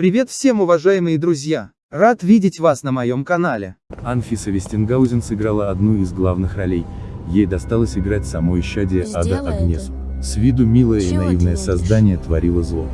Привет всем уважаемые друзья! Рад видеть вас на моем канале. Анфиса Вестингаузен сыграла одну из главных ролей. Ей досталось играть само исчадие Ада Агнесу. С виду милое и Чего ты наивное не создание творило зло.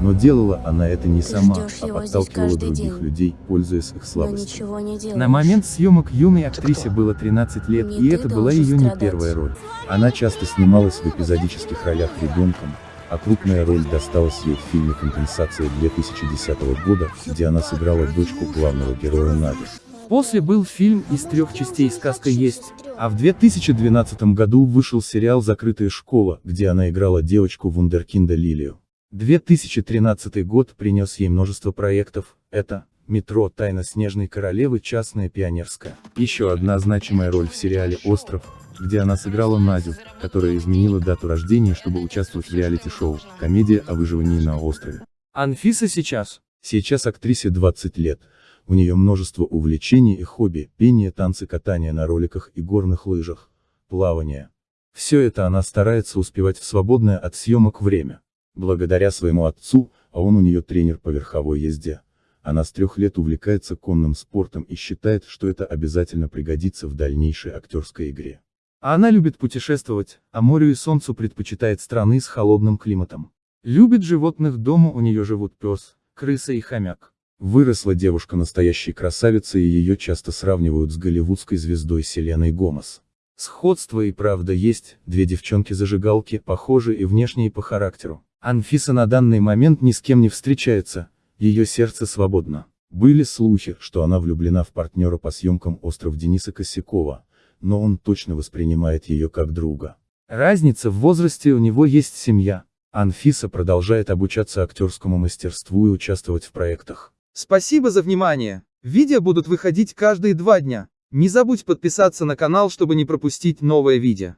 Но делала она это не сама, Ждешь а подталкивала других день. людей, пользуясь их слабостью. не. На момент съемок юной актрисе было 13 лет, Не и ты это была ее не страдать. первая роль. Она часто снималась в эпизодических ролях ребенком, а крупная роль досталась ей в фильме «Компенсация» 2010 года, где она сыграла дочку главного героя Нади. После был фильм из трех частей «Сказка есть», а в 2012 году вышел сериал «Закрытая школа», где она играла девочку Вундеркинда Лилию. 2013 год принес ей множество проектов, это «Метро. Тайна Снежной Королевы. Частная пионерская». Еще одна значимая роль в сериале «Остров», где она сыграла Надю, которая изменила дату рождения, чтобы участвовать в реалити-шоу, комедия о выживании на острове. Анфиса сейчас. Сейчас актрисе 20 лет. У нее множество увлечений и хобби, пение, танцы, катание на роликах и горных лыжах, плавание. Все это она старается успевать в свободное от съемок время. Благодаря своему отцу, а он у нее тренер по верховой езде. Она с трех лет увлекается конным спортом и считает, что это обязательно пригодится в дальнейшей актерской игре. А она любит путешествовать, а морю и солнцу предпочитает страны с холодным климатом. Любит животных дома у нее живут пес, крыса и хомяк. Выросла девушка настоящей красавицей и ее часто сравнивают с голливудской звездой Селеной Гомес. Сходство и правда есть, две девчонки-зажигалки, похожи и внешне и по характеру. Анфиса на данный момент ни с кем не встречается, ее сердце свободно. Были слухи, что она влюблена в партнера по съемкам «Остров» Дениса Косякова, но он точно воспринимает ее как друга. Разница в возрасте у него есть семья. Анфиса продолжает обучаться актерскому мастерству и участвовать в проектах. Спасибо за внимание. Видео будут выходить каждые два дня. Не забудь подписаться на канал, чтобы не пропустить новое видео.